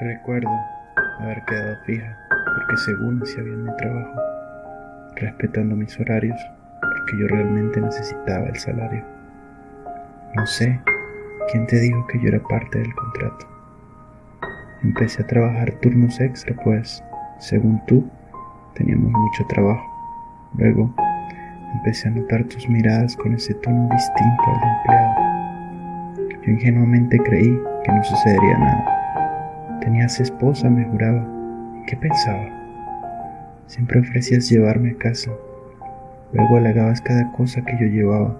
Recuerdo haber quedado fija porque según hacía bien mi trabajo, respetando mis horarios porque yo realmente necesitaba el salario. No sé quién te dijo que yo era parte del contrato. Empecé a trabajar turnos extra, pues, según tú, teníamos mucho trabajo. Luego, empecé a notar tus miradas con ese tono distinto al empleado. Yo ingenuamente creí que no sucedería nada. Tenías esposa, me juraba. ¿Qué pensaba? Siempre ofrecías llevarme a casa. Luego halagabas cada cosa que yo llevaba.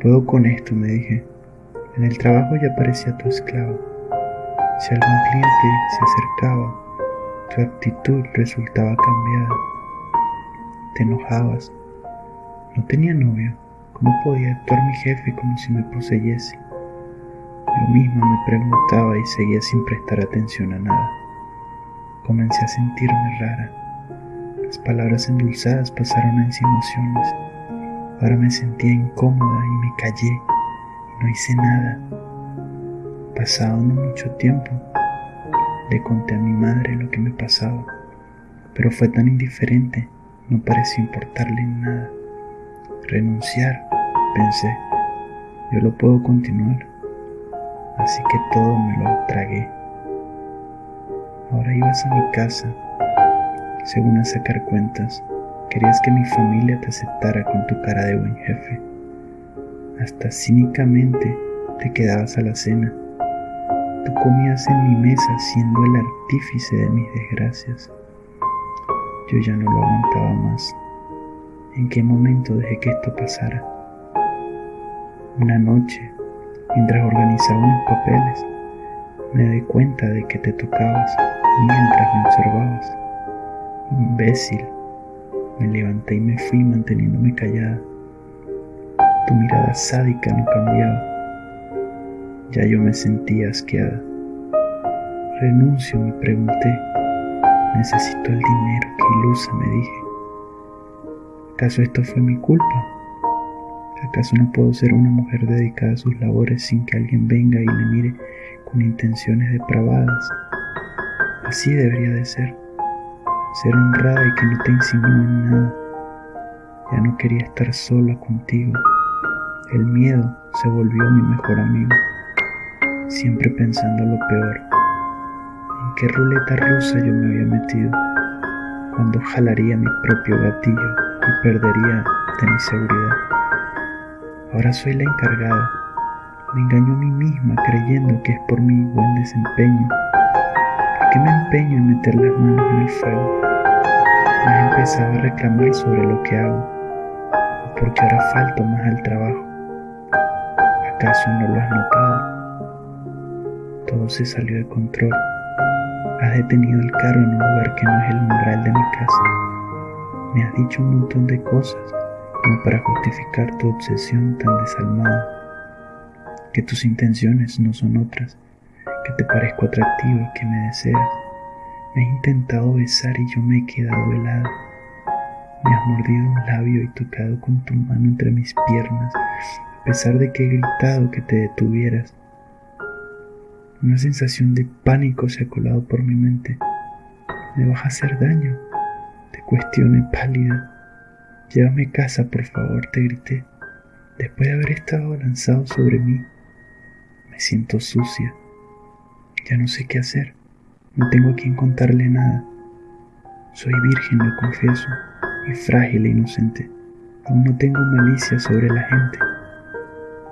Puedo con esto, me dije. En el trabajo ya parecía tu esclavo. Si algún cliente se acercaba, tu actitud resultaba cambiada. Te enojabas. No tenía novio. ¿Cómo podía actuar mi jefe como si me poseyese? Yo misma me preguntaba y seguía sin prestar atención a nada. Comencé a sentirme rara. Las palabras endulzadas pasaron a insinuaciones. Ahora me sentía incómoda y me callé no hice nada. Pasado no mucho tiempo, le conté a mi madre lo que me pasaba, pero fue tan indiferente, no pareció importarle nada. Renunciar, pensé, yo lo puedo continuar, así que todo me lo tragué. Ahora ibas a mi casa, según a sacar cuentas, querías que mi familia te aceptara con tu cara de buen jefe. Hasta cínicamente te quedabas a la cena Tú comías en mi mesa siendo el artífice de mis desgracias. Yo ya no lo aguantaba más. ¿En qué momento dejé que esto pasara? Una noche, mientras organizaba unos papeles, me di cuenta de que te tocabas mientras me observabas. Imbécil. Me levanté y me fui manteniéndome callada. Tu mirada sádica no cambiaba ya yo me sentía asqueada. Renuncio, me pregunté. Necesito el dinero que ilusa, me dije. ¿Acaso esto fue mi culpa? ¿Acaso no puedo ser una mujer dedicada a sus labores sin que alguien venga y le mire con intenciones depravadas? Así debería de ser. Ser honrada y que no te insinúen nada. Ya no quería estar sola contigo. El miedo se volvió mi mejor amigo siempre pensando lo peor. ¿En qué ruleta rusa yo me había metido? Cuando jalaría mi propio gatillo y perdería de mi seguridad. Ahora soy la encargada. Me engaño a mí misma creyendo que es por mi buen desempeño. ¿Por qué me empeño en meter las manos en el fuego? Me he empezado a reclamar sobre lo que hago. ¿O porque ahora falto más al trabajo? ¿Acaso no lo has notado? todo se salió de control. Has detenido el carro en un lugar que no es el umbral de mi casa. Me has dicho un montón de cosas como para justificar tu obsesión tan desalmada. Que tus intenciones no son otras, que te parezco atractiva, que me deseas. Me has intentado besar y yo me he quedado helada. Me has mordido un labio y tocado con tu mano entre mis piernas, a pesar de que he gritado que te detuvieras una sensación de pánico se ha colado por mi mente. Me vas a hacer daño. Te cuestioné pálida. Llévame a casa, por favor, te grité. Después de haber estado lanzado sobre mí, me siento sucia. Ya no sé qué hacer. No tengo a quien contarle nada. Soy virgen, lo confieso, y frágil e inocente. Aún no tengo malicia sobre la gente.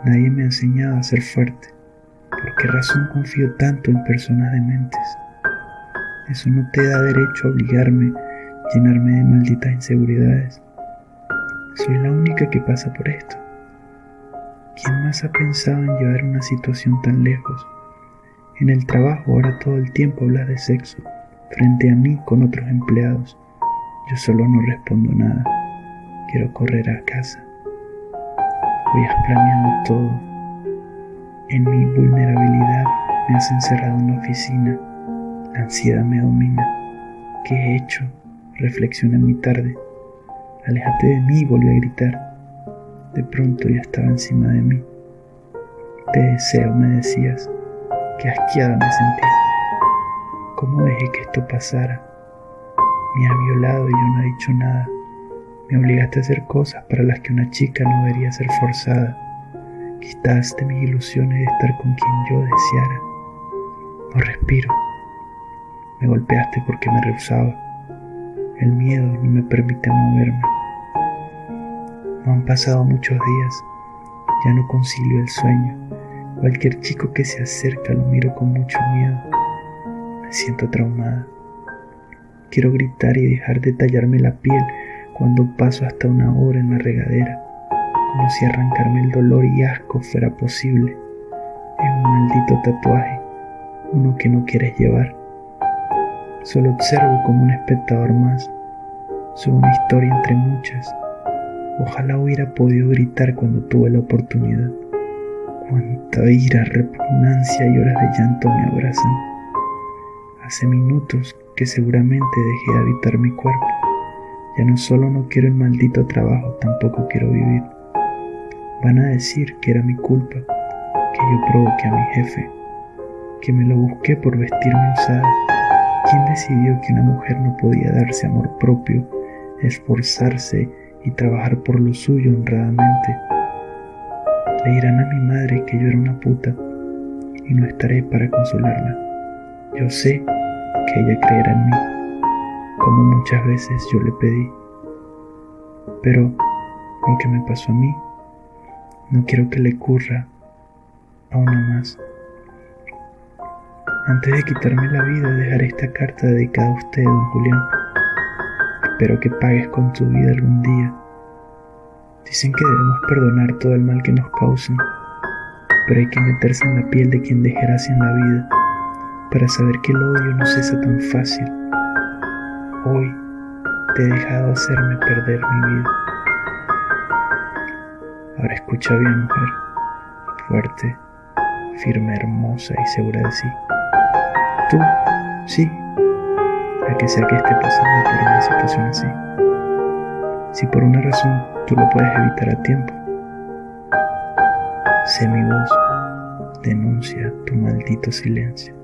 Nadie me ha enseñado a ser fuerte. ¿Por qué razón confío tanto en personas dementes? Eso no te da derecho a obligarme, a llenarme de malditas inseguridades. Soy la única que pasa por esto. ¿Quién más ha pensado en llevar una situación tan lejos? En el trabajo ahora todo el tiempo hablas de sexo, frente a mí con otros empleados. Yo solo no respondo nada. Quiero correr a casa. Hoy has planeado todo en mi vulnerabilidad me has encerrado en la oficina. La ansiedad me domina. ¿Qué he hecho? Reflexioné muy tarde. Aléjate de mí, volví a gritar. De pronto ya estaba encima de mí. Te deseo, me decías. Qué asqueada me sentí. ¿Cómo dejé que esto pasara? Me ha violado y yo no he dicho nada. Me obligaste a hacer cosas para las que una chica no debería ser forzada. Quitaste mis ilusiones de estar con quien yo deseara. No respiro. Me golpeaste porque me rehusaba. El miedo no me permite moverme. No han pasado muchos días. Ya no concilio el sueño. Cualquier chico que se acerca lo miro con mucho miedo. Me siento traumada. Quiero gritar y dejar de tallarme la piel cuando paso hasta una hora en la regadera, como si arrancarme el dolor y asco fuera posible. Es un maldito tatuaje, uno que no quieres llevar. Solo observo como un espectador más. Soy una historia entre muchas. Ojalá hubiera podido gritar cuando tuve la oportunidad. Cuánta ira, repugnancia y horas de llanto me abrazan. Hace minutos que seguramente dejé de habitar mi cuerpo. Ya no solo no quiero el maldito trabajo, tampoco quiero vivir. Van a decir que era mi culpa, que yo provoqué a mi jefe, que me lo busqué por vestirme usada. ¿Quién decidió que una mujer no podía darse amor propio, esforzarse y trabajar por lo suyo honradamente? Le dirán a mi madre que yo era una puta y no estaré para consolarla. Yo sé que ella creerá en mí, como muchas veces yo le pedí. Pero lo que me pasó a mí, no quiero que le ocurra a una más. Antes de quitarme la vida, dejaré esta carta dedicada a usted, don Julián. Espero que pagues con tu vida algún día. Dicen que debemos perdonar todo el mal que nos causan, pero hay que meterse en la piel de quien dejara gracia en la vida para saber que el odio no cesa tan fácil. Hoy te he dejado hacerme perder mi vida. Ahora escucha bien, mujer, fuerte, firme, hermosa y segura de sí. Tú, sí, a que sea que esté pasando por una situación así. Si por una razón tú lo puedes evitar a tiempo, sé mi voz, denuncia tu maldito silencio.